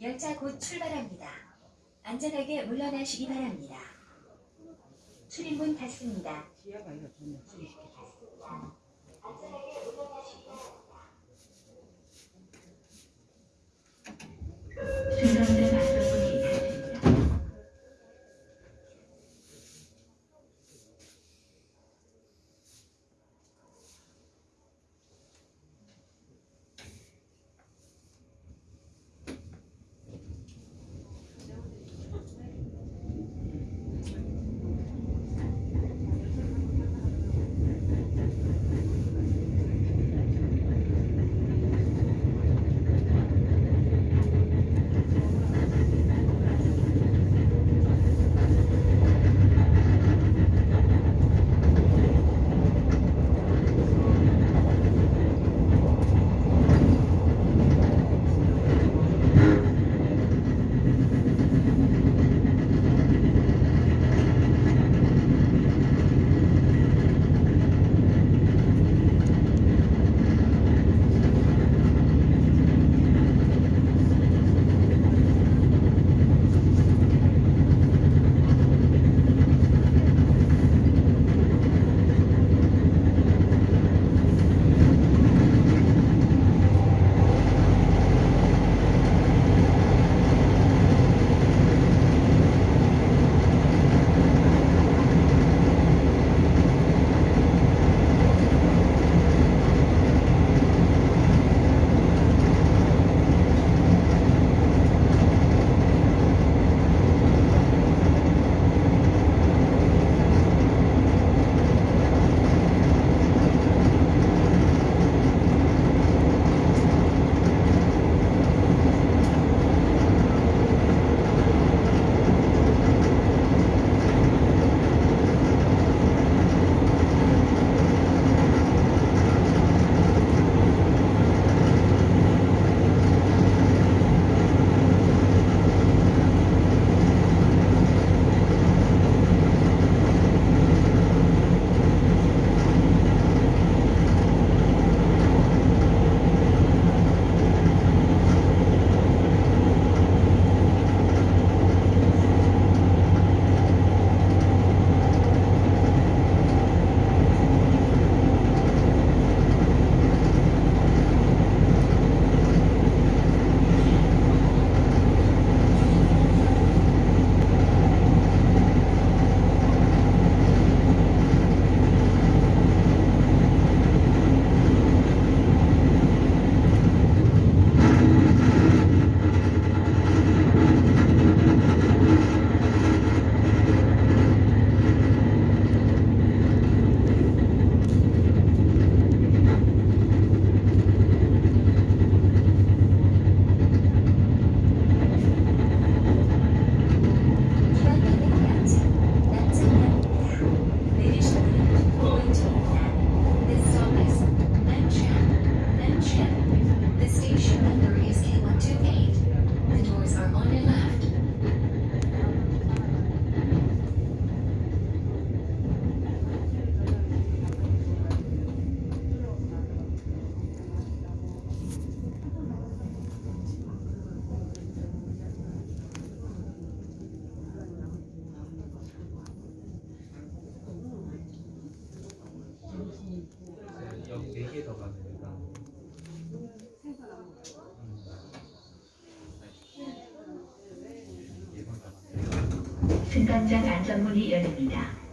열차 곧 출발합니다. 안전하게 물러나시기 바랍니다. 출입문 닫습니다. 좀 수리시켜줘. 중간대 승강장 안전문이 열립니다.